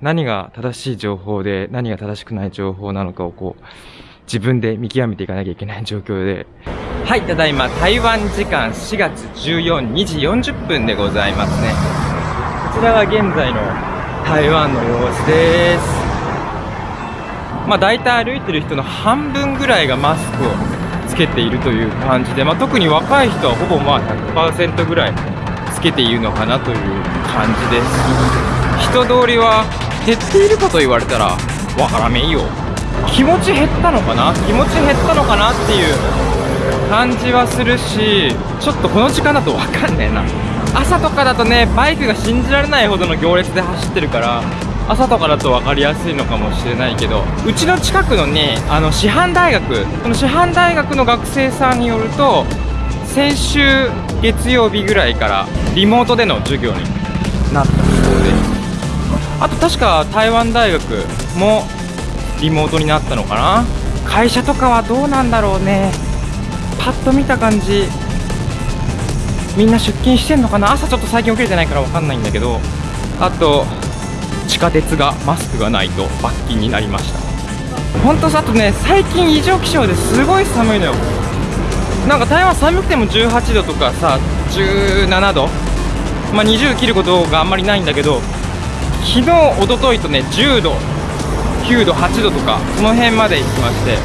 何が正しい情報で何が正しくない情報なのかをこう自分で見極めていかなきゃいけない状況で。はいただいま台湾時間4月142時40分でございますね。こちらが現在の台湾の様子です。まあ大体歩いてる人の半分ぐらいがマスクをつけているという感じで、まあ、特に若い人はほぼまあ100%ぐらいつけているのかなという感じです。人通りは減っているかと言われたらわからめんよ。気持ち減ったのかな？気持ち減ったのかなっていう感じはするしちょっとこの時間だとわかんねえな。朝とかだとねバイクが信じられないほどの行列で走ってるから朝とかだと分かりやすいのかもしれないけどうちの近くのねあの師範大学この師範大学の学生さんによると先週月曜日ぐらいからリモートでの授業になった。あと確か台湾大学もリモートになったのかな？会社とかはどうなんだろうね？パッと見た感じみんな出勤してんのかな？朝ちょっと最近起きれてないから分かんないんだけどあと地下鉄がマスクがないと罰金になりました。本当さあとね最近異常気象ですごい寒いのよ。なんか台湾寒くても18度とかさ17度？まあ20切ることがあんまりないんだけど昨日、おとといとね、10度、9度、8度とか、その辺まで行きまして、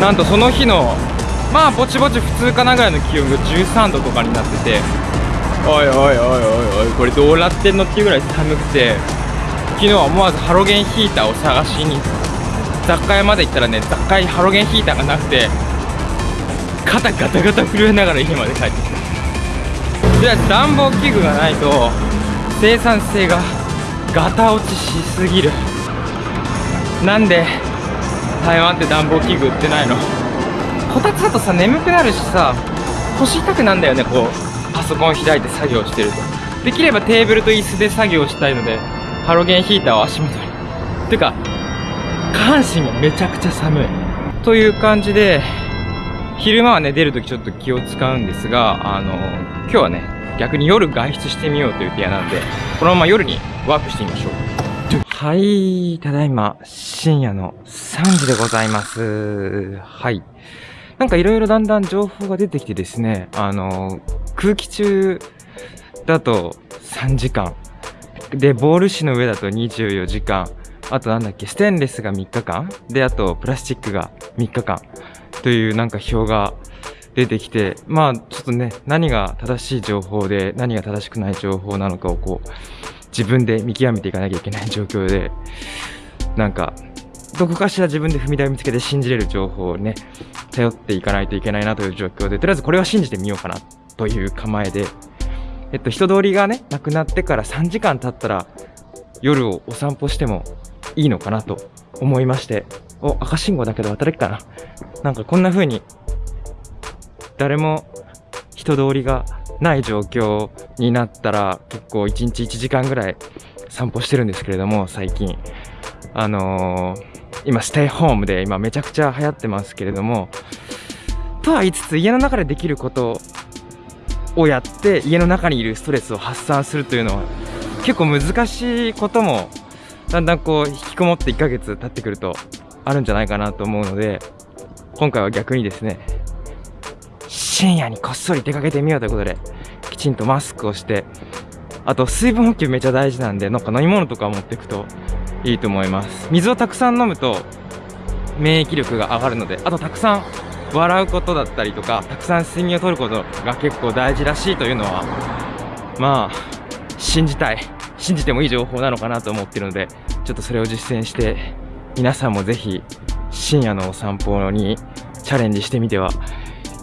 なんとその日の、まあ、ぼちぼち普通かなぐらいの気温が13度とかになってて、おいおいおいおいおい、これどうなってんのっていうぐらい寒くて、昨日は思わずハロゲンヒーターを探しに、雑貨屋まで行ったらね、雑貨屋にハロゲンヒーターがなくて、肩ガタガタ震えながら家まで帰ってきた。では暖房器具がないと生産性がガタ落ちしすぎる。なんで台湾って暖房器具売ってないの？こたつだとさ眠くなるしさ腰痛くなんだよねこう。パソコン開いて作業してると。できればテーブルと椅子で作業したいのでハロゲンヒーターを足元に。てか下半身がめちゃくちゃ寒い。という感じで昼間はね出るときちょっと気を使うんですがあの今日はね逆に夜外出してみようという提案なのでこのまま夜にワープしてみましょう。はい、ただいま、深夜の3時でございます。はい。なんかいろいろだんだん情報が出てきてですね、あの、空気中だと3時間。で、ボール紙の上だと24時間。あとなんだっけ、ステンレスが3日間。で、あとプラスチックが3日間。というなんか表が出てきて、まあちょっとね、何が正しい情報で何が正しくない情報なのかをこう、自分で見極めていかなきゃいけない 状況で、なんか、どこかしら自分で踏み台を見つけて信じれる情報をね、頼っていかないといけないなという状況で、とりあえずこれは信じてみようかなという構えで、えっと、人通りがね、なくなってから3時間経ったら、夜をお散歩してもいいのかなと思いまして、お、赤信号だけど渡れっかな。なんかこんな風に、誰も人通りがない状況になったら結構1日1時間ぐらい散歩してるんですけれども最近。あのー、今ステイホームで今めちゃくちゃ流行ってますけれどもとは言いつつ家の中でできることをやって家の中にいるストレスを発散するというのは結構難しいこともだんだんこう引きこもって1ヶ月経ってくるとあるんじゃないかなと思うので今回は逆にですね深夜にこっそり出かけてみようということで、きちんとマスクをして、あと水分補給めちゃ大事なんで、なんか飲み物とか持っていくといいと思います。水をたくさん飲むと免疫力が上がるので、あとたくさん笑うことだったりとか、たくさん睡眠をとることが結構大事らしいというのは、まあ、信じたい。信じてもいい情報なのかなと思ってるので、ちょっとそれを実践して、皆さんもぜひ深夜のお散歩にチャレンジしてみては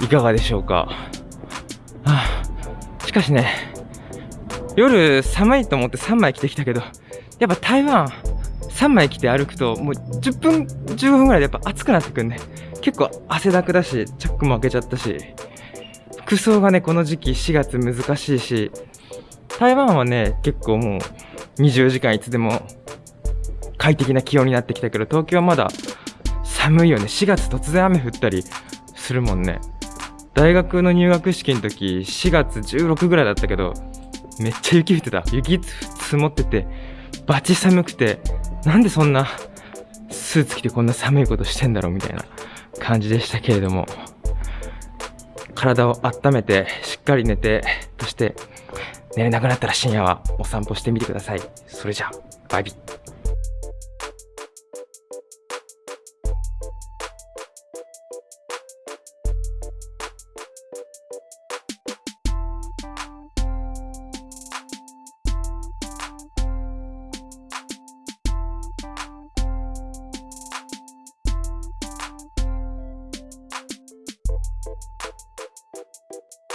いかがでしょうか？はあ、しかしね、夜寒いと思って3枚着てきたけど、やっぱ台湾3枚着て歩くともう10分、15分ぐらいでやっぱ暑くなってくんね。結構汗だくだし、チャックも開けちゃったし、服装がね、この時期4月難しいし、台湾はね、結構もう24時間いつでも快適な気温になってきたけど、東京はまだ寒いよね。4月突然雨降ったりするもんね。大学の入学式の時、4月16ぐらいだったけど、めっちゃ雪降ってた。雪積もってて、バチ寒くて、なんでそんなスーツ着てこんな寒いことしてんだろうみたいな感じでしたけれども、体を温めて、しっかり寝て、そして寝れなくなったら深夜はお散歩してみてください。それじゃあ、バイビー。